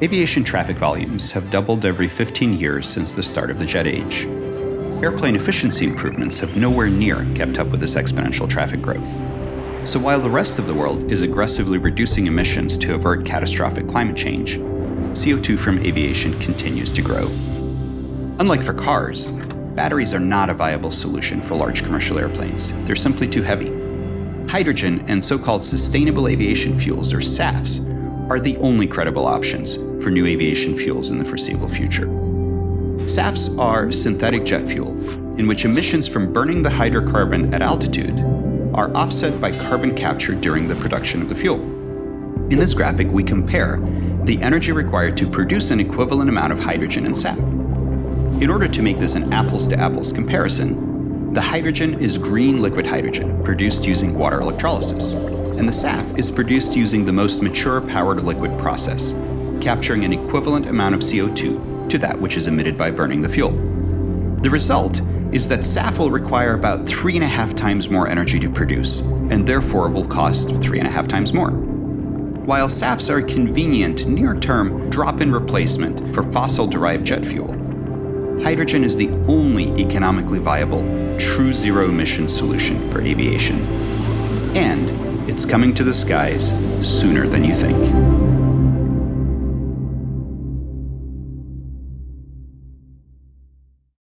Aviation traffic volumes have doubled every 15 years since the start of the jet age. Airplane efficiency improvements have nowhere near kept up with this exponential traffic growth. So while the rest of the world is aggressively reducing emissions to avert catastrophic climate change, CO2 from aviation continues to grow. Unlike for cars, batteries are not a viable solution for large commercial airplanes. They're simply too heavy. Hydrogen and so-called sustainable aviation fuels, or SAFs, are the only credible options for new aviation fuels in the foreseeable future. SAFs are synthetic jet fuel, in which emissions from burning the hydrocarbon at altitude are offset by carbon capture during the production of the fuel. In this graphic, we compare the energy required to produce an equivalent amount of hydrogen in SAF. In order to make this an apples-to-apples -apples comparison, the hydrogen is green liquid hydrogen produced using water electrolysis and the SAF is produced using the most mature power-to-liquid process, capturing an equivalent amount of CO2 to that which is emitted by burning the fuel. The result is that SAF will require about three and a half times more energy to produce, and therefore will cost three and a half times more. While SAFs are a convenient, near-term drop-in replacement for fossil-derived jet fuel, hydrogen is the only economically viable, true zero-emission solution for aviation. And it's coming to the skies sooner than you think.